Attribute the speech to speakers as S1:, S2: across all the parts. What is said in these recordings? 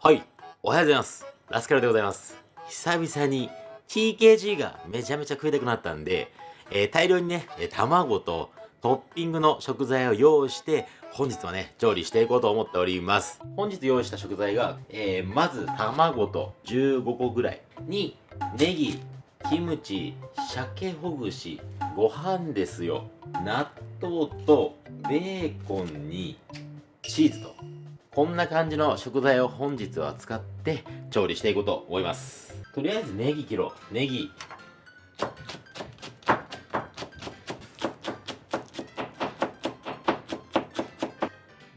S1: はい、おはようございます。ラスカルでございます。久々に TKG がめちゃめちゃ食いたくなったんで、えー大量にね、卵とトッピングの食材を用意して、本日はね、調理していこうと思っております。本日用意した食材が、えーまず卵と15個ぐらいに、ネギ、キムチ、鮭ほぐし、ご飯ですよ。納豆とベーコンにチーズとこんな感じの食材を本日は使って調理していこうと思います。とりあえずネギ切ろう。ネギ。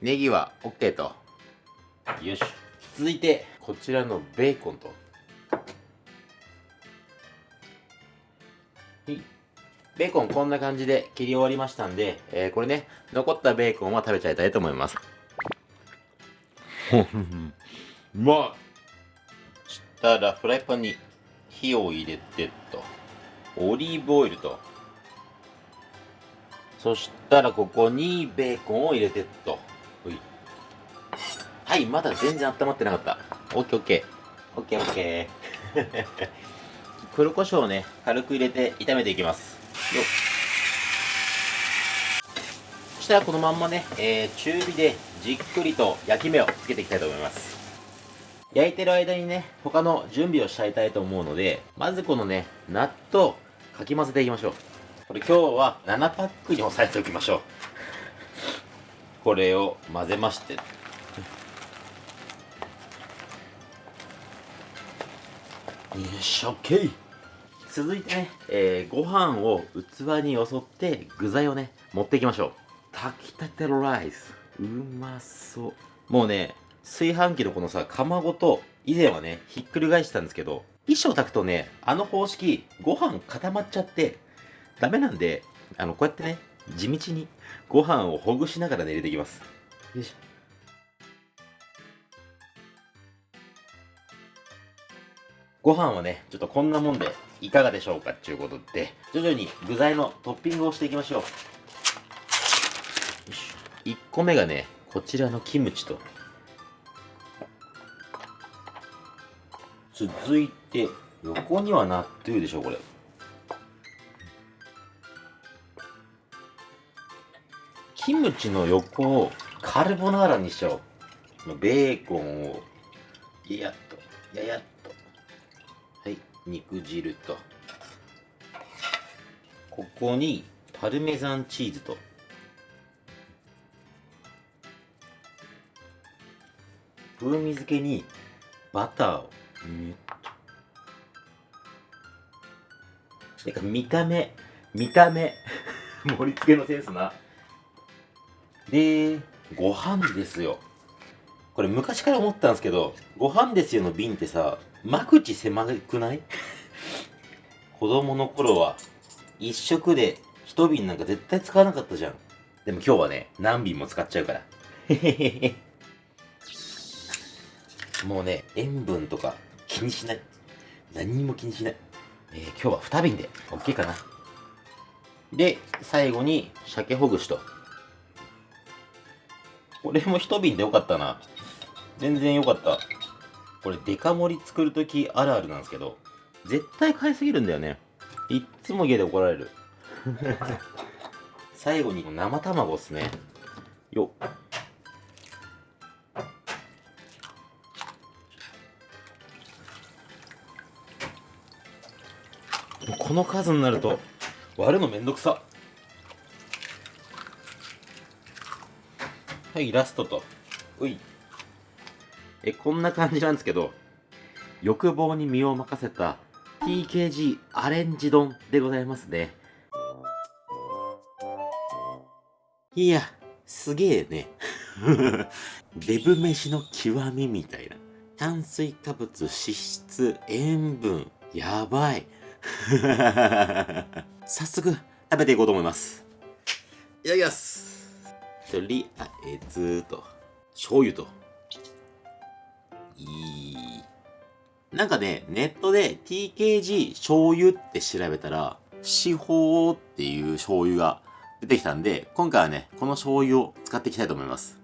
S1: ネギは OK と。よし。続いてこちらのベーコンと。ベーコンこんな感じで切り終わりましたんで、えーこれね残ったベーコンは食べちゃいたいと思います。うまい。そしたらフライパンに火を入れてと。オリーブオイルと。そしたらここにベーコンを入れてと。はいまだ全然温まってなかった。オッケーオッケー。オッケーオッケー。黒胡椒をね軽く入れて炒めていきます。よっ。そしたらこのまんまね、えー中火でじっくりと焼き目をつけていきたいと思います。焼いてる間にね他の準備をしちゃいたいと思うのでまずこのね納豆かき混ぜていきましょう。これ今日は7パックに押さえておきましょう。これを混ぜまして。よいしょ OK 続いてね、えーご飯を器によそって具材をね持っていきましょう。炊きたてライス。うまそう。もうね炊飯器のこのさ釜ごと以前はねひっくり返してたんですけど一生炊くとねあの方式ご飯固まっちゃってダメなんであのこうやってね地道にご飯をほぐしながらね入れていきます。よいしょ。ご飯はねちょっとこんなもんでいかがでしょうかっていうことで徐々に具材のトッピングをしていきましょう1個目がねこちらのキムチと。続いて横には納豆でしょこれ。キムチの横をカルボナーラにしちゃおう。ベーコンを。ややっと。ややっと。はい肉汁と。ここにパルメザンチーズと。風味付けにバターをっとてか見た目見た目 盛り付けのセンスな。でご飯ですよ。これ昔から思ったんですけどご飯ですよの瓶ってさ間口狭くない？子供の頃は一食で一瓶なんか絶対使わなかったじゃん。でも今日はね何瓶も使っちゃうから。へへへへもうね塩分とか気にしない。何にも気にしない、えー今日は2瓶で OK かな。で最後に鮭ほぐしと。これも1瓶でよかったな。全然よかった。これデカ盛り作るときあるあるなんですけど絶対買いすぎるんだよね。いっつも家で怒られる。最後に生卵っすね。よっ。この数になると割るのめんどくさ。はいラストと。うい。えこんな感じなんですけど欲望に身を任せた TKG アレンジ丼でございますね。いやすげえね。デブ飯の極みみたいな。炭水化物脂質塩分やばい。早速食べていこうと思います。いただきます。とりあえずと。醤油と。いい。なんかねネットで TKG 醤油って調べたら四方っていう醤油が出てきたんで今回はねこの醤油を使っていきたいと思います。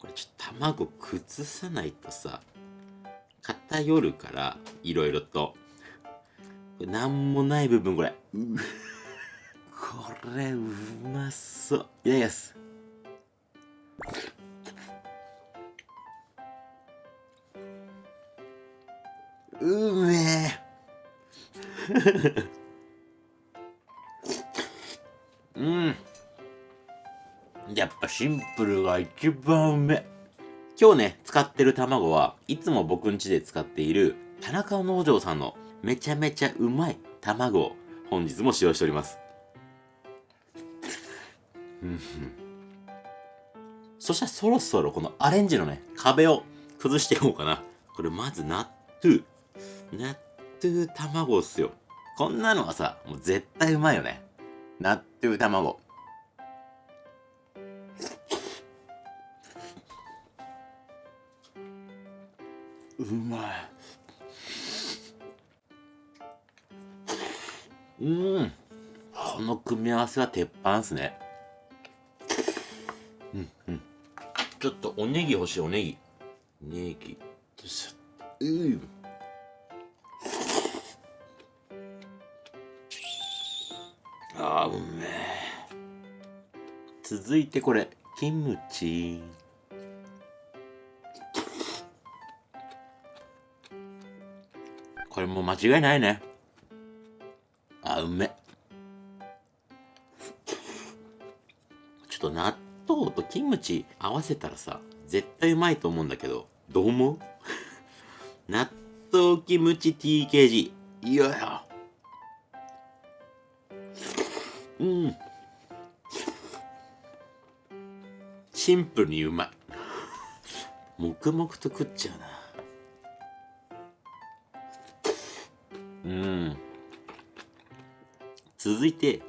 S1: これちょっと卵崩さないとさ偏るからいろいろとこれなんもない部分これこれうまそう。いただきます。うめえ。うん。やっぱシンプルが一番うめ今日ね使ってる卵はいつも僕ん家で使っている田中農場さんのめちゃめちゃうまい卵を本日も使用しております。そしたらそろそろこのアレンジのね壁を崩していこうかな。これまず納豆納豆卵っすよ。こんなのはさもう絶対うまいよね。納豆卵。うまい。うん。この組み合わせは鉄板っすね。うんうん。ちょっとおネギ欲しいおネギ。ネギ。うんあーうめえ。続いてこれ。キムチ。これもう間違いないね。あうめちょっと納豆とキムチ合わせたらさ絶対うまいと思うんだけどどう思う？納豆キムチ TKG いやや。うん。シンプルにうまい。黙々と食っちゃうな。続いて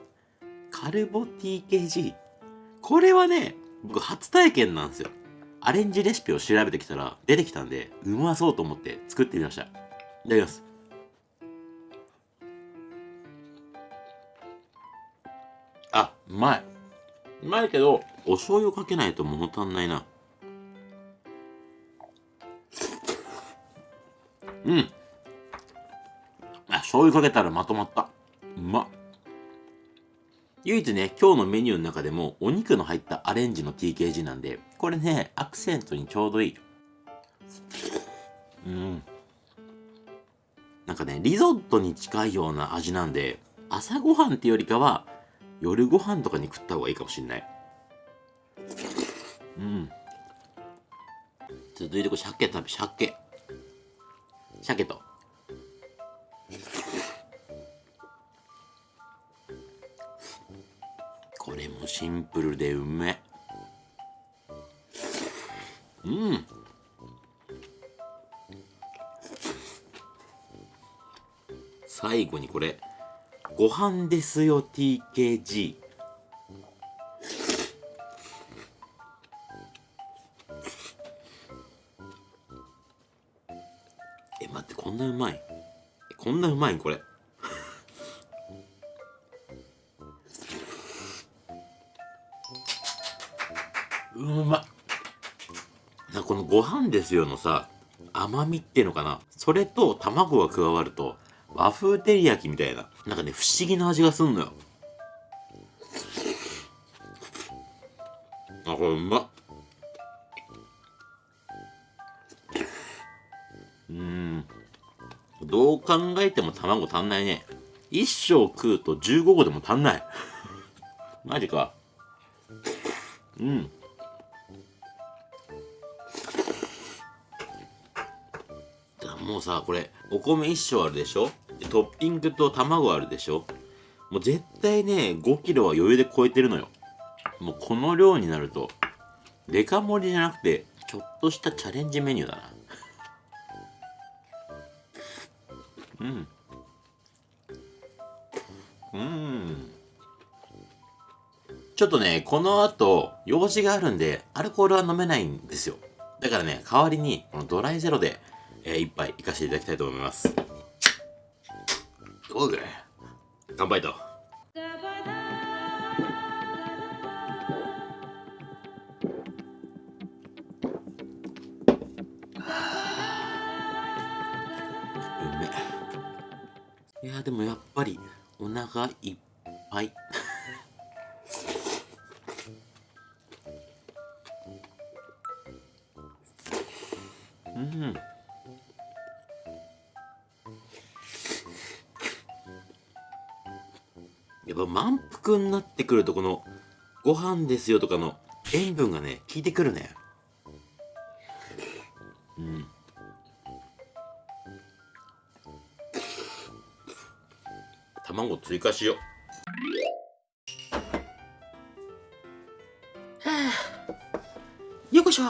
S1: カルボ TKG これはね僕初体験なんですよ。アレンジレシピを調べてきたら出てきたんでうまそうと思って作ってみました。いただきます。あうまい。うまいけどお醤油かけないと物足んないな。うん。あ醤油かけたらまとまった。うまっ。唯一ね今日のメニューの中でもお肉の入ったアレンジの TKG なんでこれねアクセントにちょうどいいうんなんかねリゾットに近いような味なんで朝ごはんってよりかは夜ご飯とかに食った方がいいかもしんない。うん。続いてこれ鮭食べ鮭。鮭と。これもシンプルでうめうん。最後にこれご飯ですよ TKG え待ってこんなうまい。こんなうまいこれ。ご飯ですよのさ甘みっていうのかな？それと卵が加わると和風照り焼きみたいななんかね不思議な味がすんのよ。あこれうまっ。うん。どう考えても卵足んないね。一生食うと15個でも足んない。マジか。うん。もうさこれお米一升あるでしょ？でトッピングと卵あるでしょ？もう絶対ね5キロは余裕で超えてるのよ。もうこの量になるとデカ盛りじゃなくてちょっとしたチャレンジメニューだな。うん。うん。ちょっとねこの後用事があるんでアルコールは飲めないんですよ。だからね代わりにこのドライゼロでえー、一杯いかしていただきたいと思います。どうぐらい乾杯と。いやでもやっぱりお腹いっぱい。やっぱ満腹になってくるとこのご飯ですよとかの塩分がね効いてくるね。うん。卵追加しよう。はあ。よこしょ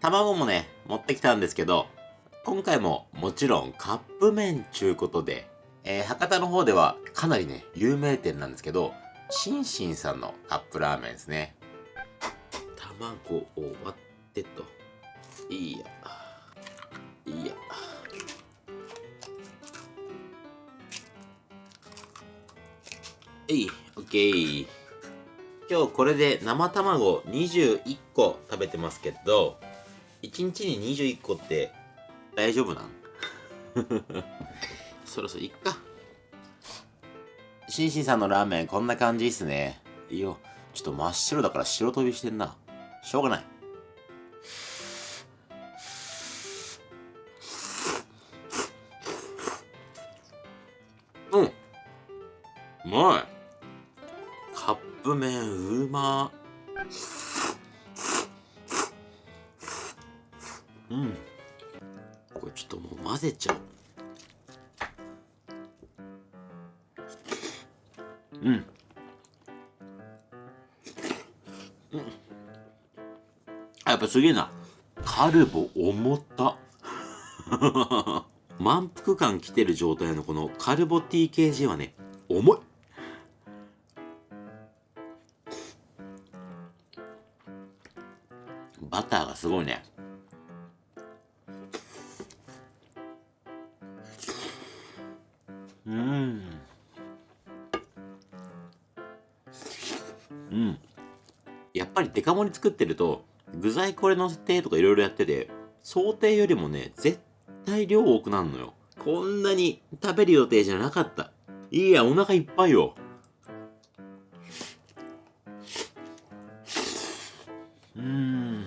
S1: 卵もね持ってきたんですけど今回ももちろんカップ麺ちゅうことで、えー、博多の方ではかなりね有名店なんですけどシンシンさんのカップラーメンですね。卵を割ってと。いいや。いいや。えいオッケー。今日これで生卵21個食べてますけど1日に21個って大丈夫なん？そろそろいっか。シンシンさんのラーメンこんな感じっすね。いいよちょっと真っ白だから白飛びしてんな。しょうがない。うん。うん。やっぱすげえな。カルボ重た。満腹感きてる状態のこのカルボ TKG はね重い。バターがすごいね。うん。うん。やっぱりデカ盛り作ってると具材これのせてとかいろいろやってて想定よりもね絶対量多くなるのよ。こんなに食べる予定じゃなかった。いいやお腹いっぱいよ。うん。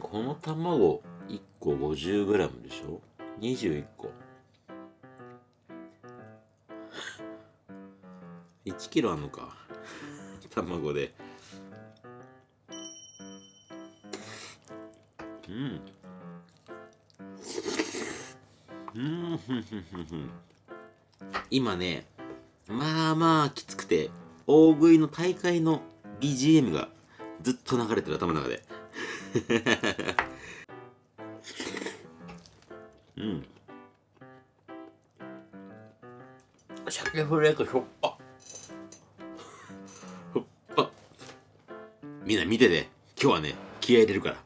S1: この卵1個 50g でしょ？21個。1キロあんのか。卵で。うん。うん。今ねまあまあきつくて大食いの大会の BGM がずっと流れてる頭の中で。うん。鮭フレークしょっみんな見てて今日はね気合い入れるから。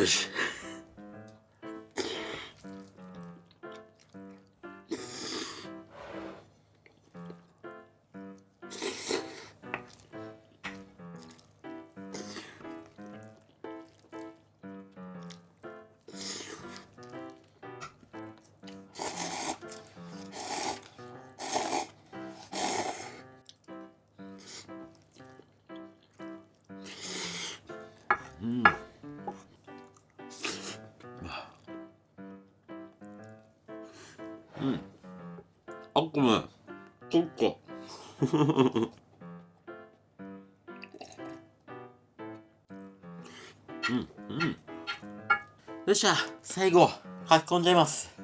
S1: よし。うん。うん。あごめん。そっか。うんうん。よっしゃ最後書き込んじゃいます。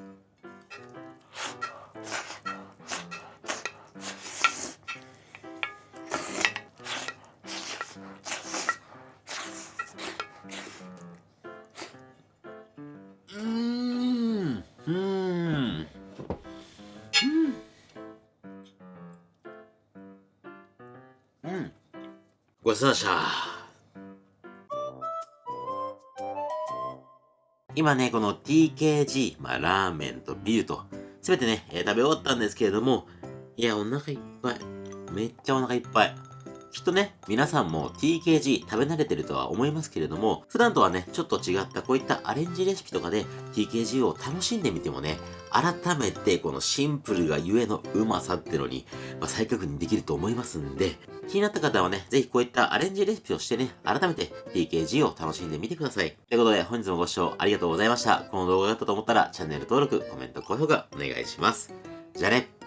S1: ごちそうさまでした今ね、この TKG、まあ、ラーメンとビールと、すべてね、えー食べ終わったんですけれども、いや、お腹いっぱい。めっちゃお腹いっぱい。きっとね、皆さんも TKG 食べ慣れてるとは思いますけれども、普段とはね、ちょっと違ったこういったアレンジレシピとかで TKG を楽しんでみてもね、改めてこのシンプルがゆえのうまさってのに、まあ、再確認できると思いますんで、気になった方はね、ぜひこういったアレンジレシピをしてね、改めて TKG を楽しんでみてください。ということで、本日もご視聴ありがとうございました。この動画が良かったと思ったら、チャンネル登録、コメント、高評価お願いします。じゃあね。